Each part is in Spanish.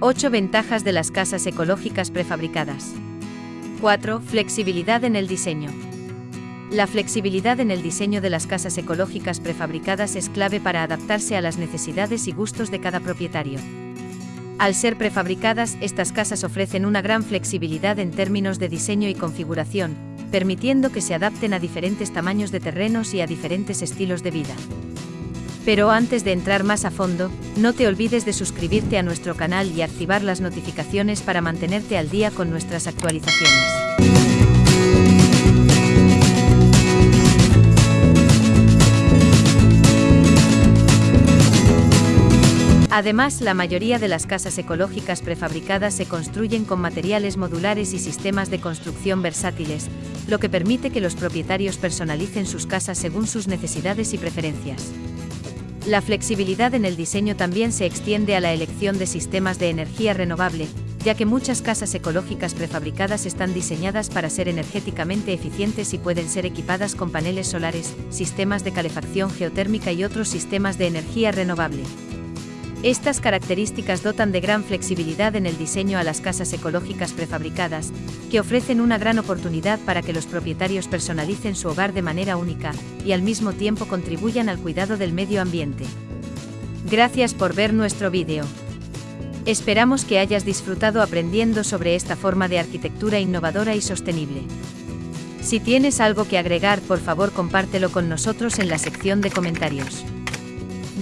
8 ventajas de las casas ecológicas prefabricadas. 4. Flexibilidad en el diseño. La flexibilidad en el diseño de las casas ecológicas prefabricadas es clave para adaptarse a las necesidades y gustos de cada propietario. Al ser prefabricadas, estas casas ofrecen una gran flexibilidad en términos de diseño y configuración, permitiendo que se adapten a diferentes tamaños de terrenos y a diferentes estilos de vida. Pero antes de entrar más a fondo, no te olvides de suscribirte a nuestro canal y activar las notificaciones para mantenerte al día con nuestras actualizaciones. Además, la mayoría de las casas ecológicas prefabricadas se construyen con materiales modulares y sistemas de construcción versátiles, lo que permite que los propietarios personalicen sus casas según sus necesidades y preferencias. La flexibilidad en el diseño también se extiende a la elección de sistemas de energía renovable, ya que muchas casas ecológicas prefabricadas están diseñadas para ser energéticamente eficientes y pueden ser equipadas con paneles solares, sistemas de calefacción geotérmica y otros sistemas de energía renovable. Estas características dotan de gran flexibilidad en el diseño a las casas ecológicas prefabricadas, que ofrecen una gran oportunidad para que los propietarios personalicen su hogar de manera única, y al mismo tiempo contribuyan al cuidado del medio ambiente. Gracias por ver nuestro vídeo. Esperamos que hayas disfrutado aprendiendo sobre esta forma de arquitectura innovadora y sostenible. Si tienes algo que agregar, por favor compártelo con nosotros en la sección de comentarios.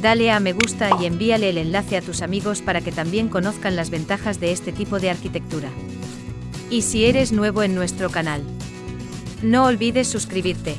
Dale a me gusta y envíale el enlace a tus amigos para que también conozcan las ventajas de este tipo de arquitectura. Y si eres nuevo en nuestro canal, no olvides suscribirte.